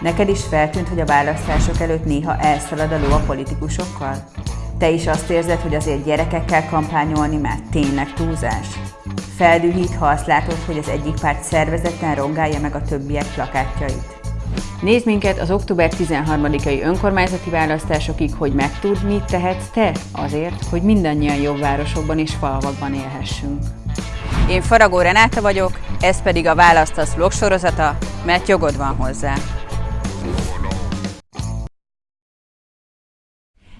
Neked is feltűnt, hogy a választások előtt néha elszalad a ló a politikusokkal? Te is azt érzed, hogy azért gyerekekkel kampányolni már tényleg túlzás? Feldühít, ha azt látod, hogy az egyik párt szervezetten rongálja meg a többiek plakátjait. Nézd minket az október 13-ai önkormányzati választásokig, hogy megtudd, mit tehetsz te azért, hogy mindannyian jobb városokban és falvakban élhessünk. Én Faragó Renáta vagyok, ez pedig a Választasz vlog sorozata, mert jogod van hozzá.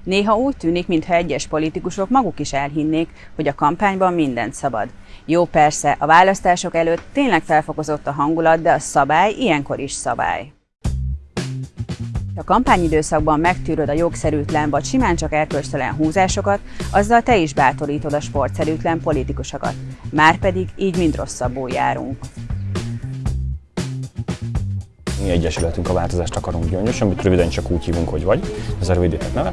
Néha úgy tűnik, mintha egyes politikusok maguk is elhinnék, hogy a kampányban mindent szabad. Jó, persze, a választások előtt tényleg felfokozott a hangulat, de a szabály ilyenkor is szabály. Ha kampányidőszakban megtűröd a jogszerűtlen vagy simán csak erkölcstelen húzásokat, azzal te is bátorítod a sportszerűtlen politikusokat. Márpedig így mind rosszabbul járunk. Mi egyesületünk a változást akarunk gyöngyös, amit röviden csak úgy hívunk, hogy vagy, ez a rövidített neve.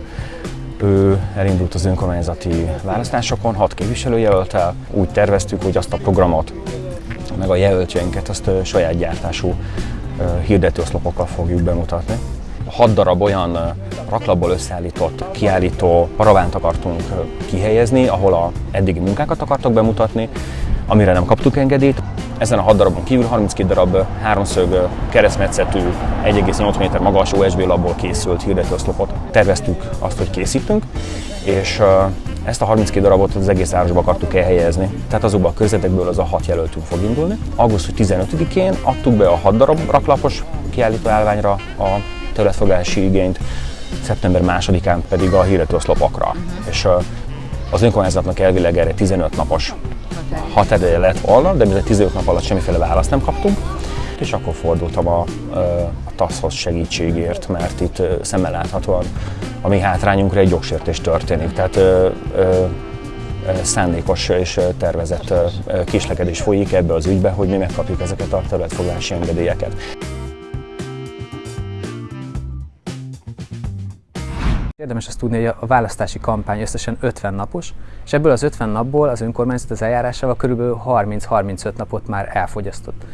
Ő elindult az önkormányzati választásokon, hat képviselőjelöltel. Úgy terveztük, hogy azt a programot, meg a jelöltjeinket azt saját gyártású hirdetőoszlopokkal fogjuk bemutatni. Hat darab olyan raklapból összeállított kiállító paravánt akartunk kihelyezni, ahol a eddigi munkákat akartak bemutatni, amire nem kaptuk engedélyt. Ezen a 6 darabon kívül 32 darab háromszög keresztmetszetű 1,8 méter magas USB labból készült hirdetőoszlopot terveztük azt, hogy készítünk, és ezt a 32 darabot az egész városba akartuk elhelyezni. Tehát azokban a közvetekből az a 6 jelöltünk fog indulni. Augusztus 15-én adtuk be a 6 darab raklapos kiállító állványra a területfogási igényt, szeptember 2-án pedig a hirdetőoszlopokra. Uh-huh. És az önkormányzatnak elvileg erre 15 napos határideje lett volna, de mivel 15 nap alatt semmiféle választ nem kaptunk, és akkor fordultam a, a TASZ-hoz segítségért, mert itt szemmel láthatóan a mi hátrányunkra egy jogsértés történik. Tehát ö, ö, szándékos és tervezett kislekedés folyik ebbe az ügybe, hogy mi megkapjuk ezeket a területfoglalási engedélyeket. Érdemes azt tudni, hogy a választási kampány összesen 50 napos, és ebből az 50 napból az önkormányzat az eljárásával kb. 30-35 napot már elfogyasztott.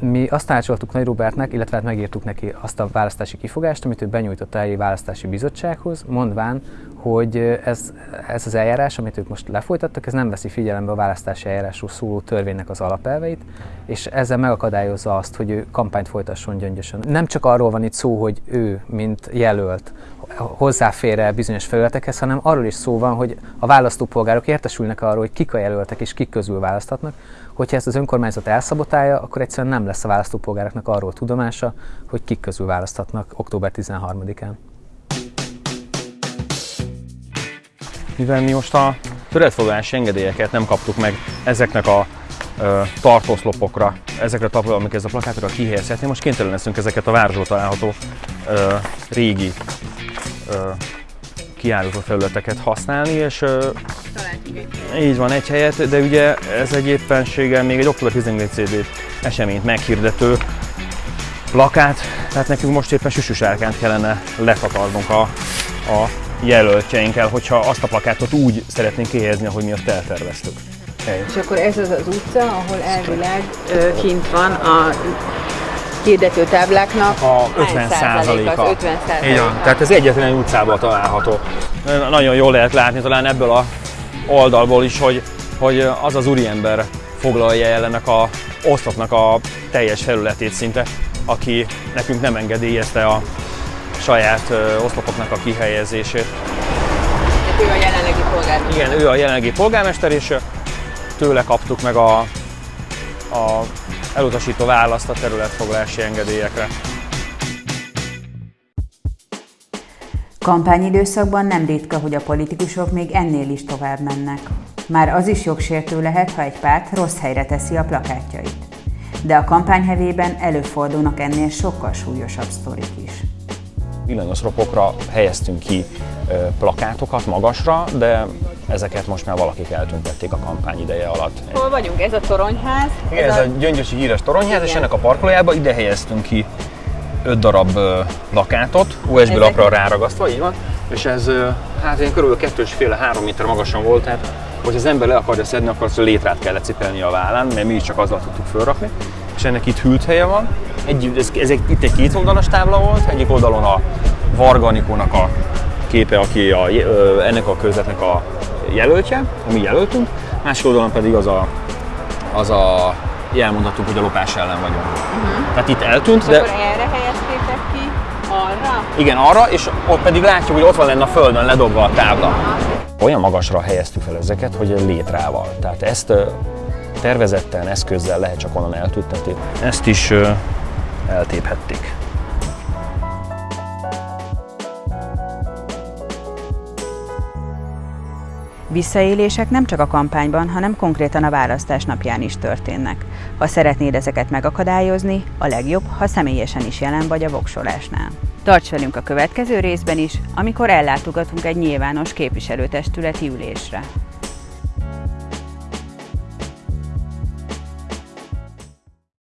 Mi azt tanácsoltuk Nagy Robertnek, illetve hát megírtuk neki azt a választási kifogást, amit ő benyújtott a választási bizottsághoz, mondván, hogy ez, ez az eljárás, amit ők most lefolytattak, ez nem veszi figyelembe a választási eljárásról szóló törvénynek az alapelveit, és ezzel megakadályozza azt, hogy ő kampányt folytasson gyöngyösen. Nem csak arról van itt szó, hogy ő, mint jelölt, hozzáfér bizonyos felületekhez, hanem arról is szó van, hogy a választópolgárok értesülnek arról, hogy kik a jelöltek és kik közül választhatnak. Hogyha ezt az önkormányzat elszabotálja, akkor egyszerűen nem lesz a választópolgároknak arról tudomása, hogy kik közül választhatnak október 13-án. Mivel mi most a töretfoglalási engedélyeket nem kaptuk meg ezeknek a tartószlopokra, ezekre a tapra, amik ez a plakátokra kihelyezhetni. Most kénytelen leszünk ezeket a városban található ö, régi kiállító felületeket használni, és így van egy helyet, de ugye ez egy éppenséggel még egy október 14 CD eseményt meghirdető plakát, tehát nekünk most éppen süsüsárkánt kellene letakarnunk a, a jelöltjeinkkel, hogyha azt a plakátot úgy szeretnénk kihelyezni, ahogy mi azt elterveztük. És akkor ez az az utca, ahol elvileg kint van a hirdető tábláknak a 50 százaléka. 50 Így van, tehát ez egyetlen utcában található. Nagyon jól lehet látni talán ebből a oldalból is, hogy, hogy az az úriember foglalja el ennek a oszlopnak a teljes felületét szinte, aki nekünk nem engedélyezte a saját oszlopoknak a kihelyezését. ő a jelenlegi polgármester. Igen, ő a jelenlegi polgármester, és tőle kaptuk meg a, a elutasító választ a területfoglalási engedélyekre. Kampányidőszakban nem ritka, hogy a politikusok még ennél is tovább mennek. Már az is jogsértő lehet, ha egy párt rossz helyre teszi a plakátjait. De a kampányhevében előfordulnak ennél sokkal súlyosabb sztorik is. Villanyos helyeztünk ki plakátokat magasra, de ezeket most már valakik eltüntették a kampány ideje alatt. Hol vagyunk? Ez a toronyház? Igen, ez, ez a, a gyöngyösi híres toronyház, Igen. és ennek a parkolójába ide helyeztünk ki öt darab lakátot, USB Ezek... lapra ráragasztva, így van, és ez hát én körülbelül kettős féle három méter magasan volt, tehát hogy az ember le akarja szedni, akkor azt a létrát kellett cipelni a vállán, mert mi is csak azzal tudtuk fölrakni. és ennek itt hűlt helye van. Egy, ez, ez egy, itt egy kétoldalas tábla volt, egyik oldalon a Varga Anikónak a képe, aki a, ennek a közletnek a jelöltje, ami jelöltünk, másik oldalon pedig az a, az a jelmondhatunk, hogy a lopás ellen vagyunk. Uh-huh. Tehát itt eltűnt, de Akkor erre helyeztétek ki? Arra? igen, arra, és ott pedig látjuk, hogy ott van lenne a földön ledobva a tábla. Olyan magasra helyeztük fel ezeket, hogy létrával. Tehát ezt tervezetten, eszközzel lehet csak onnan eltüntetni. Ezt is eltéphették. Visszaélések nem csak a kampányban, hanem konkrétan a választás napján is történnek. Ha szeretnéd ezeket megakadályozni, a legjobb, ha személyesen is jelen vagy a voksolásnál. Tarts velünk a következő részben is, amikor ellátogatunk egy nyilvános képviselőtestületi ülésre.